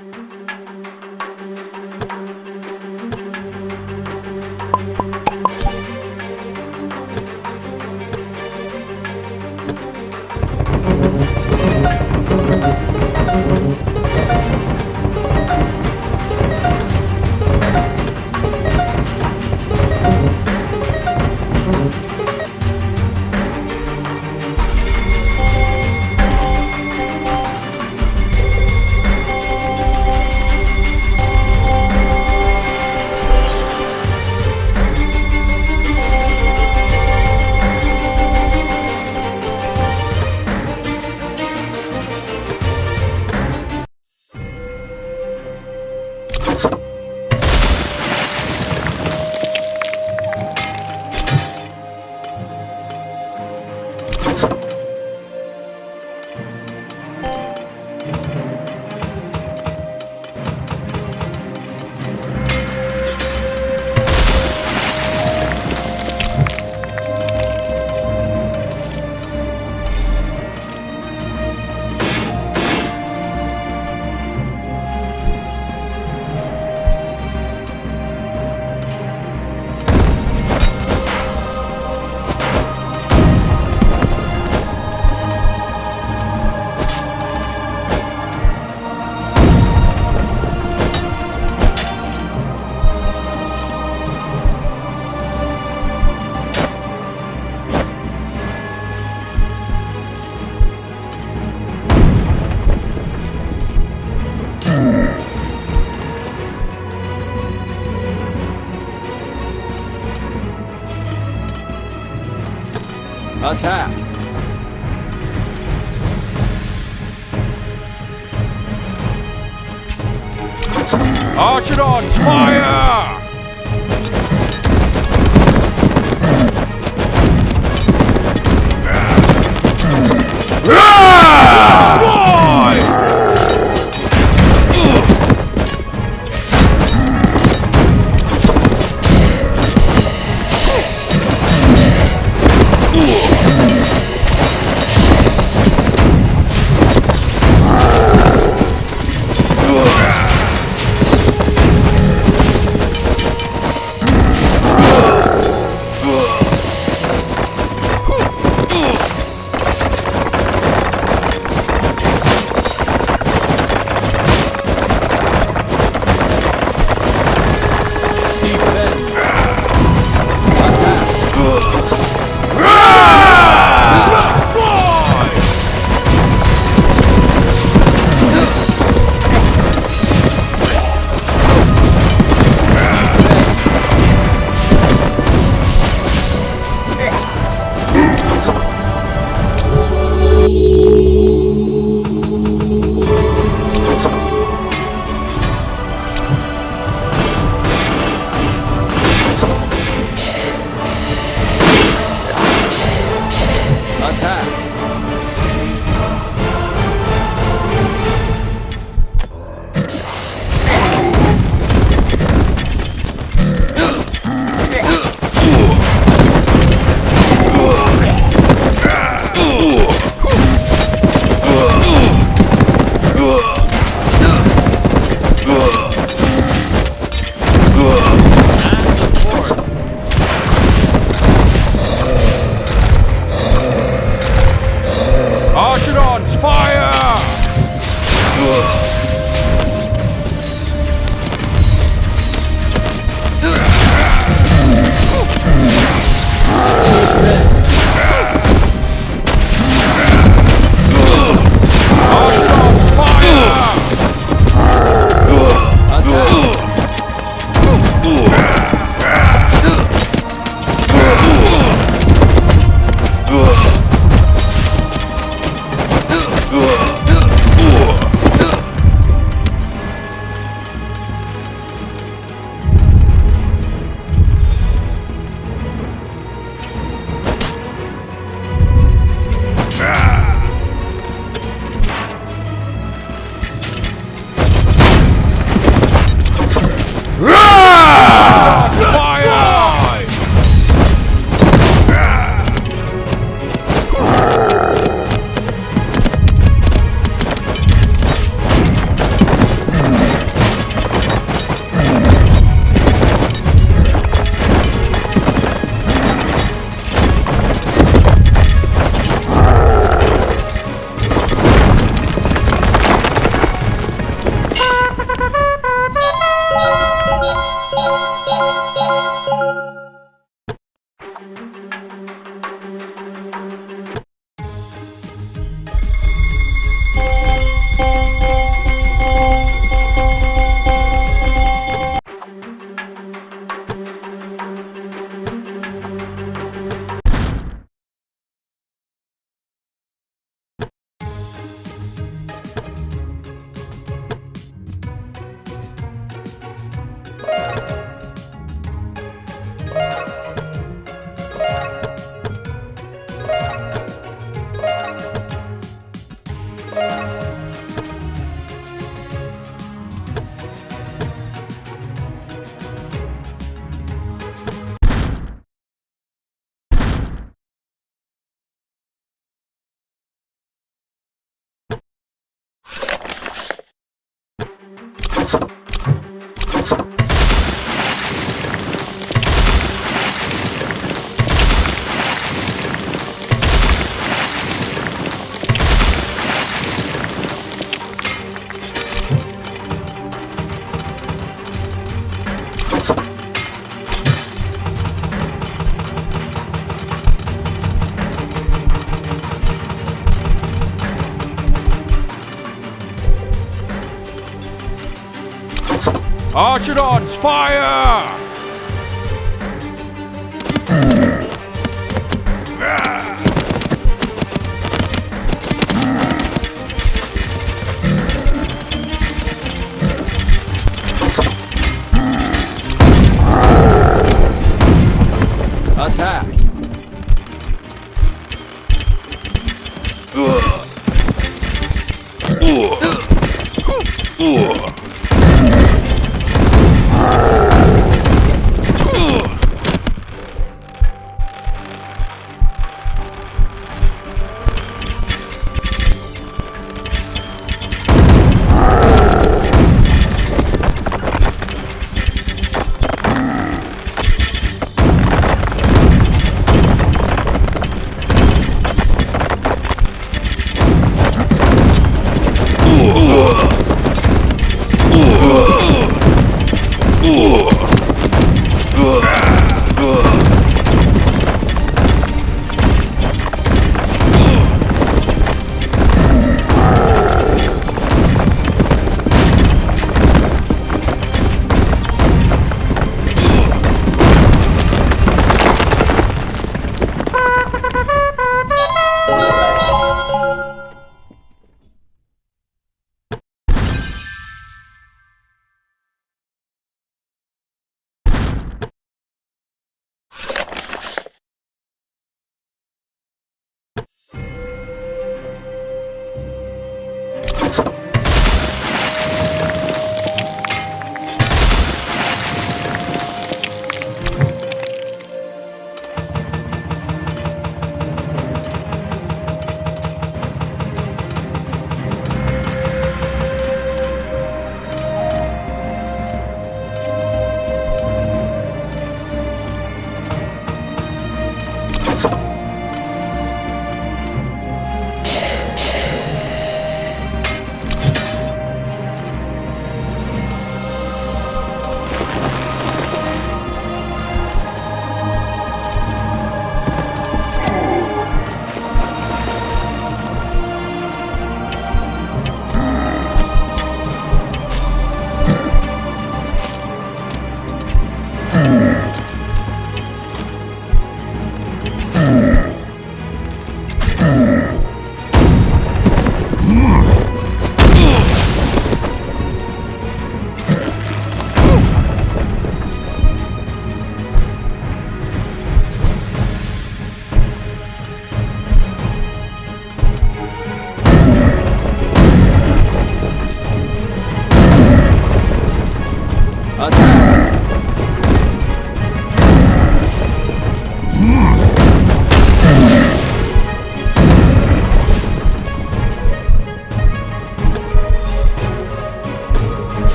Mm-hmm. Attack! Archidons, fire! Roar! Archidons, fire!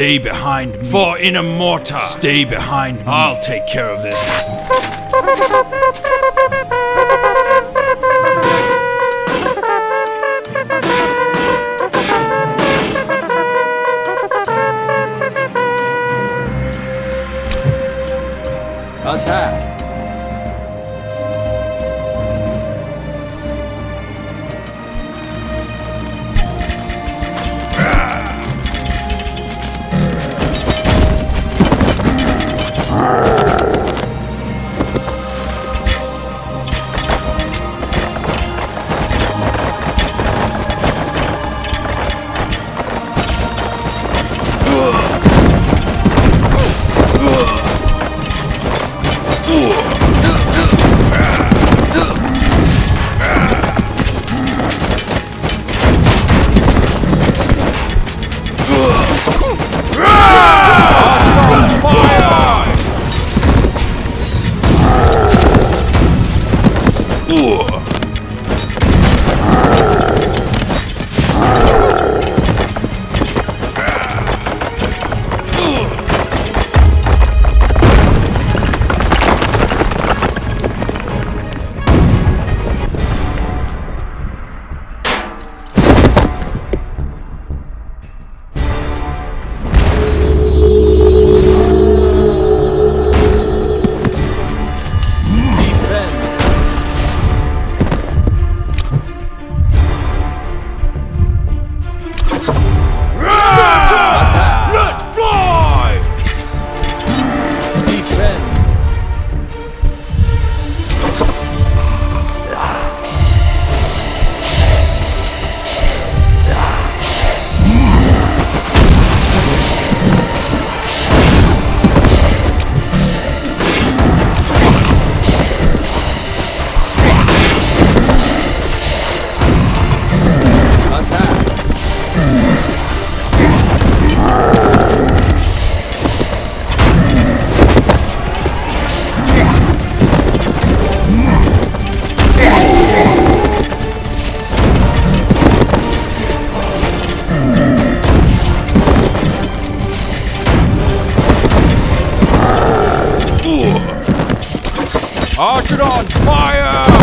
Stay behind me. For in a mortar. Stay behind me. I'll take care of this. Archidons, fire!